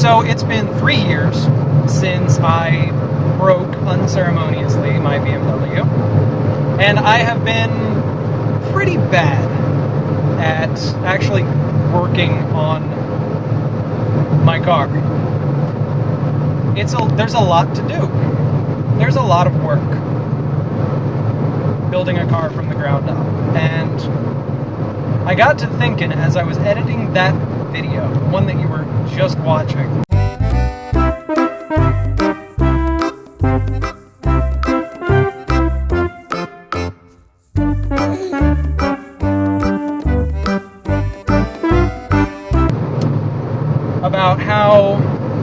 So it's been three years since I broke unceremoniously my BMW, and I have been pretty bad at actually working on my car. It's a there's a lot to do. There's a lot of work building a car from the ground up. And I got to thinking as I was editing that video, one that you were just watching. About how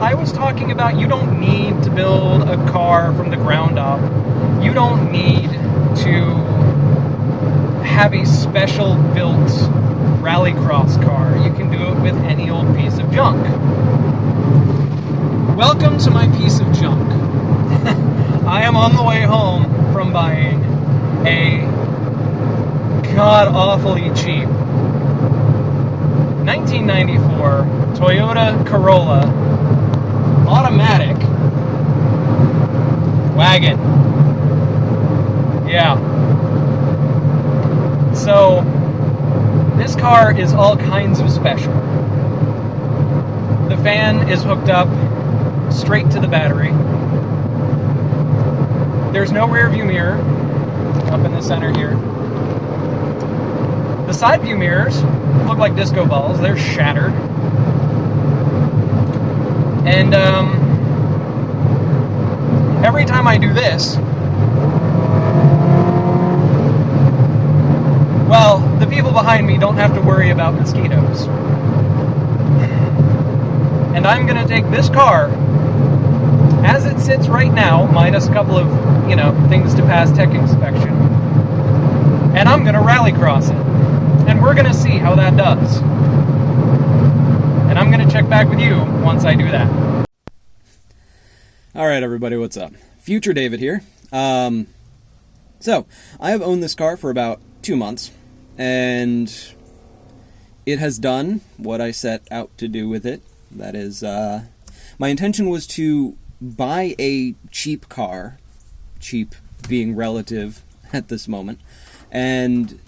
I was talking about you don't need to build a car from the ground up. You don't need to have a special built rallycross car. You can do it with any old piece of junk. Welcome to my piece of junk. I am on the way home from buying a god awfully cheap 1994 Toyota Corolla automatic wagon. Yeah. So, this car is all kinds of special. The fan is hooked up straight to the battery. There's no rear view mirror up in the center here. The side view mirrors look like disco balls, they're shattered. And um, every time I do this, well, people behind me don't have to worry about mosquitoes. And I'm going to take this car as it sits right now, minus a couple of, you know, things to pass tech inspection, and I'm going to rally cross it. And we're going to see how that does. And I'm going to check back with you once I do that. All right, everybody, what's up? Future David here. Um, so, I have owned this car for about two months, and it has done what I set out to do with it. That is, uh, my intention was to buy a cheap car, cheap being relative at this moment, and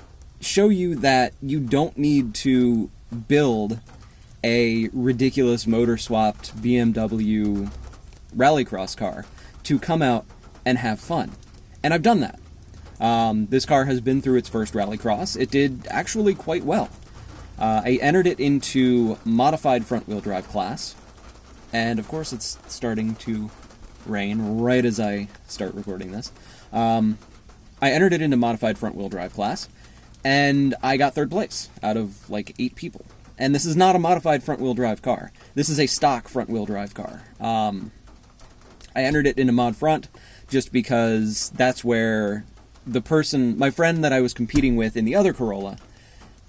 show you that you don't need to build a ridiculous motor swapped BMW rallycross car to come out and have fun. And I've done that. Um, this car has been through its first rallycross. It did actually quite well. Uh, I entered it into modified front wheel drive class, and of course it's starting to rain right as I start recording this. Um, I entered it into modified front wheel drive class, and I got third place out of like eight people. And this is not a modified front wheel drive car. This is a stock front wheel drive car. Um, I entered it into mod front just because that's where the person, my friend that I was competing with in the other Corolla,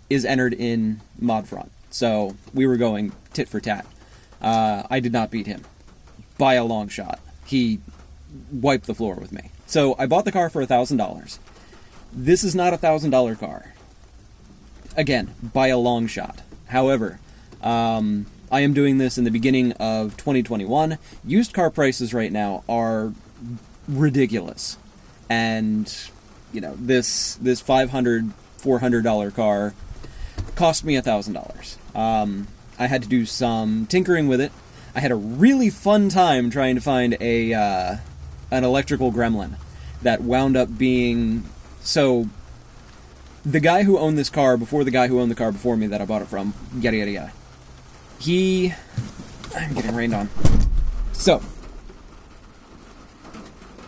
is entered in mod front. So we were going tit for tat. Uh, I did not beat him by a long shot. He wiped the floor with me. So I bought the car for a thousand dollars. This is not a thousand dollar car. Again, by a long shot. However, um, I am doing this in the beginning of 2021. Used car prices right now are ridiculous, and you know this this 500 400 dollar car cost me a thousand dollars. Um, I had to do some tinkering with it. I had a really fun time trying to find a uh, an electrical gremlin that wound up being so. The guy who owned this car before the guy who owned the car before me that I bought it from, yada yada yada. He, I'm getting rained on. So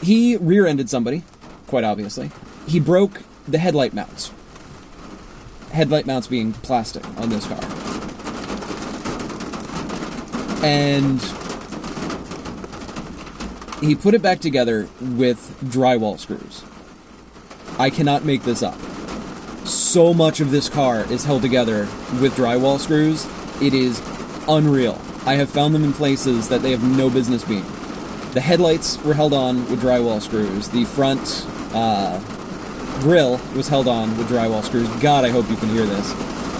he rear-ended somebody, quite obviously. He broke the headlight mounts. Headlight mounts being plastic on this car. And he put it back together with drywall screws. I cannot make this up. So much of this car is held together with drywall screws. It is unreal. I have found them in places that they have no business being. The headlights were held on with drywall screws. The front uh, grill was held on with drywall screws. God, I hope you can hear this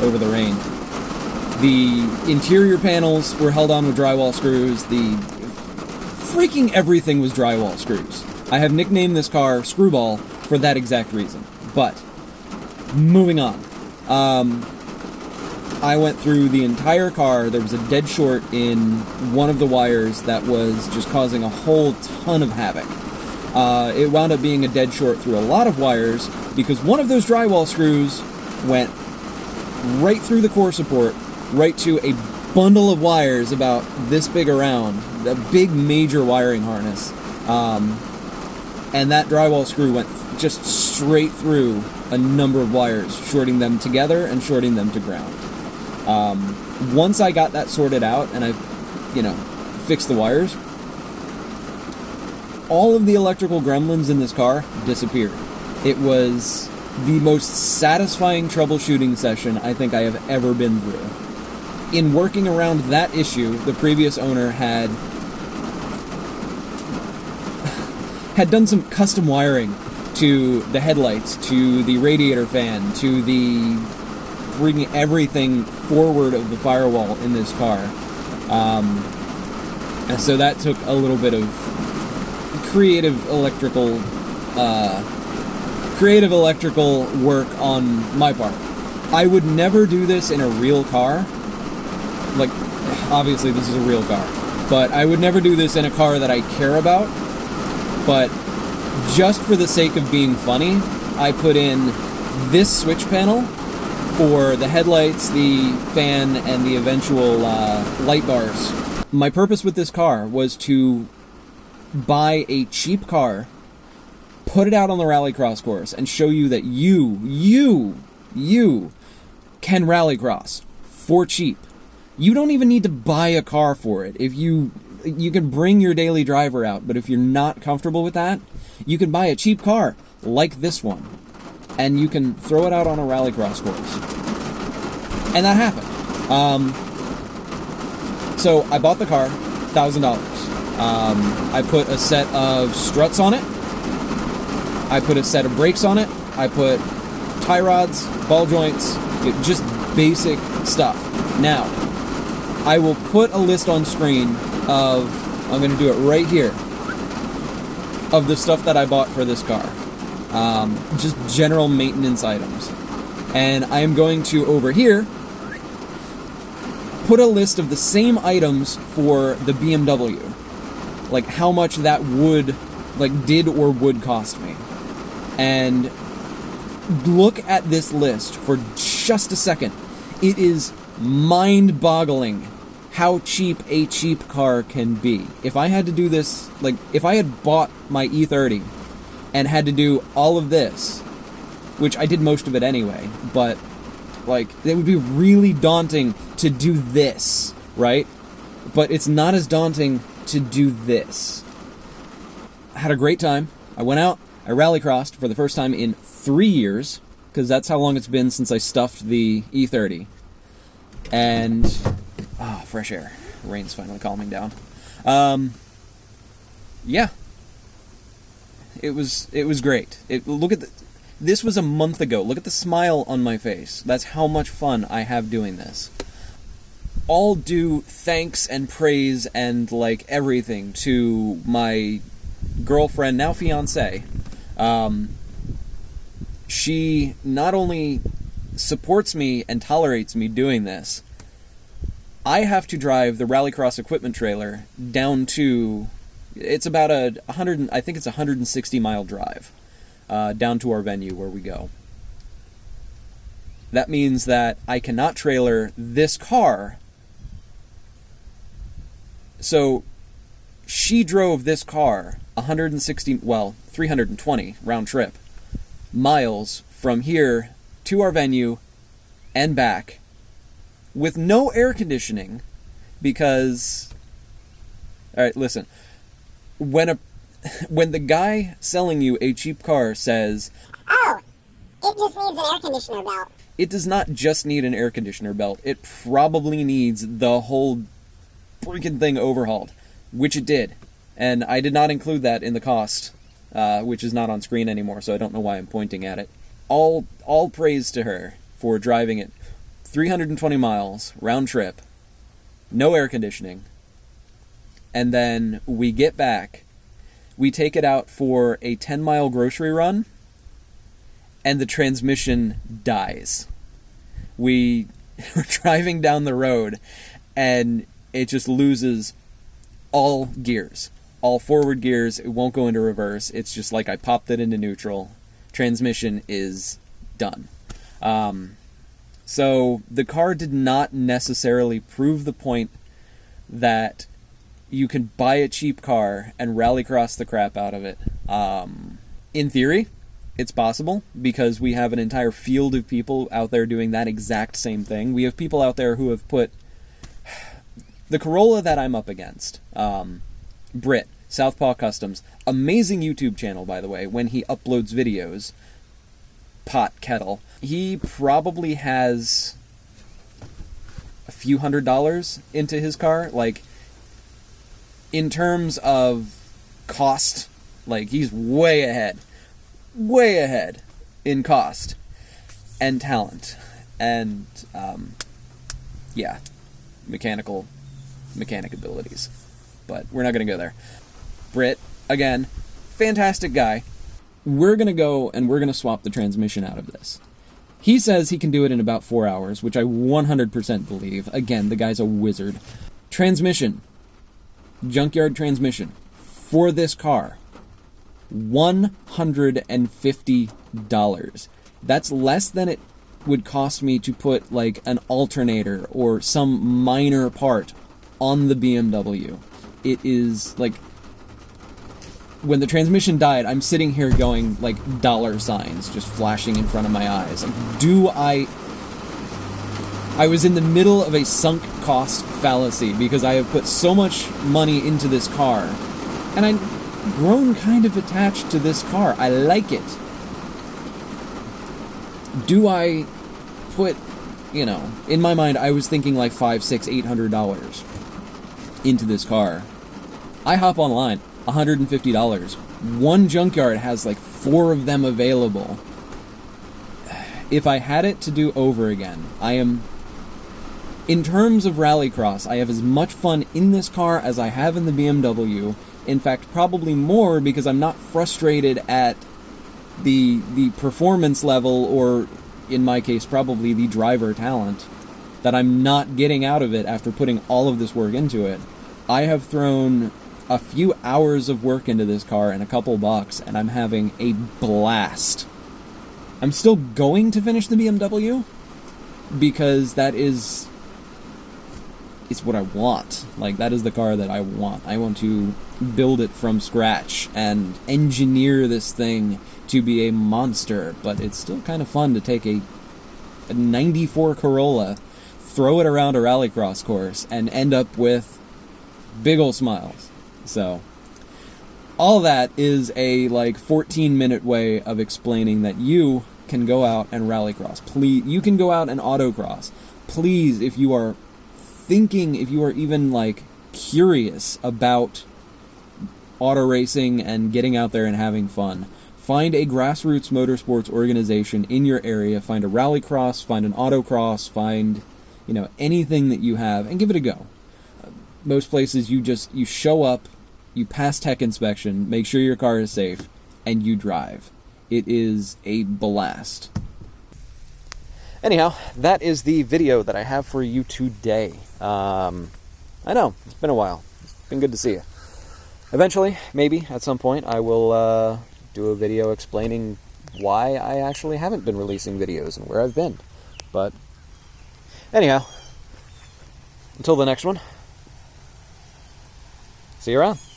over the rain. The interior panels were held on with drywall screws. The freaking everything was drywall screws. I have nicknamed this car Screwball for that exact reason. But moving on. Um, I went through the entire car. There was a dead short in one of the wires that was just causing a whole ton of havoc. Uh, it wound up being a dead short through a lot of wires because one of those drywall screws went right through the core support, right to a bundle of wires about this big around, a big major wiring harness. Um, and that drywall screw went just straight through a number of wires, shorting them together and shorting them to ground. Um, once I got that sorted out and I, you know, fixed the wires, all of the electrical gremlins in this car disappeared. It was the most satisfying troubleshooting session I think I have ever been through. In working around that issue, the previous owner had had done some custom wiring to the headlights, to the radiator fan, to the bringing everything forward of the firewall in this car. Um, and so that took a little bit of creative electrical uh, creative electrical work on my part. I would never do this in a real car. Like obviously this is a real car, but I would never do this in a car that I care about. But just for the sake of being funny, I put in this switch panel for the headlights, the fan, and the eventual uh, light bars. My purpose with this car was to buy a cheap car, put it out on the rallycross course, and show you that you, you, you can rallycross for cheap. You don't even need to buy a car for it. If you you can bring your daily driver out, but if you're not comfortable with that, you can buy a cheap car like this one and you can throw it out on a rallycross course. And that happened. Um, so I bought the car, thousand dollars. Um, I put a set of struts on it. I put a set of brakes on it. I put tie rods, ball joints, just basic stuff. Now, I will put a list on screen of, I'm going to do it right here, of the stuff that I bought for this car. Um, just general maintenance items. And I am going to, over here, put a list of the same items for the BMW. Like how much that would, like, did or would cost me. And look at this list for just a second. It is mind boggling how cheap a cheap car can be. If I had to do this, like, if I had bought my E30 and had to do all of this, which I did most of it anyway, but, like, it would be really daunting to do this, right? But it's not as daunting to do this. I had a great time. I went out, I rallycrossed for the first time in three years, because that's how long it's been since I stuffed the E30. And Ah, oh, fresh air. Rain's finally calming down. Um, yeah, it was it was great. It, look at the, this was a month ago. Look at the smile on my face. That's how much fun I have doing this. All due thanks and praise and like everything to my girlfriend, now fiance. Um, she not only supports me and tolerates me doing this, I have to drive the Rallycross equipment trailer down to. It's about a 100. I think it's a 160 mile drive uh, down to our venue where we go. That means that I cannot trailer this car. So she drove this car 160, well, 320 round trip miles from here to our venue and back with no air conditioning because all right listen when a when the guy selling you a cheap car says oh it just needs an air conditioner belt. It does not just need an air conditioner belt. It probably needs the whole freaking thing overhauled which it did. And i did not include that in the cost uh, which is not on screen anymore so i don't know why i'm pointing at it. All all praise to her for driving it 320 miles round trip, no air conditioning, and then we get back, we take it out for a 10 mile grocery run, and the transmission dies. We were driving down the road, and it just loses all gears, all forward gears. It won't go into reverse. It's just like I popped it into neutral. Transmission is done. Um, so the car did not necessarily prove the point that you can buy a cheap car and rallycross the crap out of it. Um, in theory, it's possible because we have an entire field of people out there doing that exact same thing. We have people out there who have put the Corolla that I'm up against. Um, Brit, Southpaw Customs, amazing YouTube channel by the way. When he uploads videos, pot kettle. He probably has a few hundred dollars into his car. Like, in terms of cost, like, he's way ahead. Way ahead in cost and talent. And, um, yeah, mechanical, mechanic abilities. But we're not going to go there. Brit, again, fantastic guy we're going to go and we're going to swap the transmission out of this. He says he can do it in about four hours, which I 100% believe. Again, the guy's a wizard. Transmission, junkyard transmission for this car, $150. That's less than it would cost me to put like an alternator or some minor part on the BMW. It is like when the transmission died, I'm sitting here going like dollar signs just flashing in front of my eyes. Like, do I? I was in the middle of a sunk cost fallacy because I have put so much money into this car, and I've grown kind of attached to this car. I like it. Do I put, you know, in my mind, I was thinking like five, six, eight hundred dollars into this car. I hop online. $150. One junkyard has like four of them available. If I had it to do over again, I am. In terms of rallycross, I have as much fun in this car as I have in the BMW. In fact, probably more because I'm not frustrated at the the performance level or in my case probably the driver talent that I'm not getting out of it after putting all of this work into it. I have thrown a few hours of work into this car and a couple bucks, and I'm having a blast. I'm still going to finish the BMW because that is it's what I want. Like that is the car that I want. I want to build it from scratch and engineer this thing to be a monster, but it's still kind of fun to take a, a 94 Corolla, throw it around a rallycross course and end up with big old smiles. So, all that is a like 14 minute way of explaining that you can go out and rallycross. Please, you can go out and autocross. Please, if you are thinking, if you are even like curious about auto racing and getting out there and having fun, find a grassroots motorsports organization in your area. Find a rallycross, find an autocross, find you know anything that you have, and give it a go. Most places, you just you show up, you pass tech inspection, make sure your car is safe, and you drive. It is a blast. Anyhow, that is the video that I have for you today. Um, I know, it's been a while. It's been good to see you. Eventually, maybe at some point, I will uh, do a video explaining why I actually haven't been releasing videos and where I've been. But, anyhow, until the next one, see you around.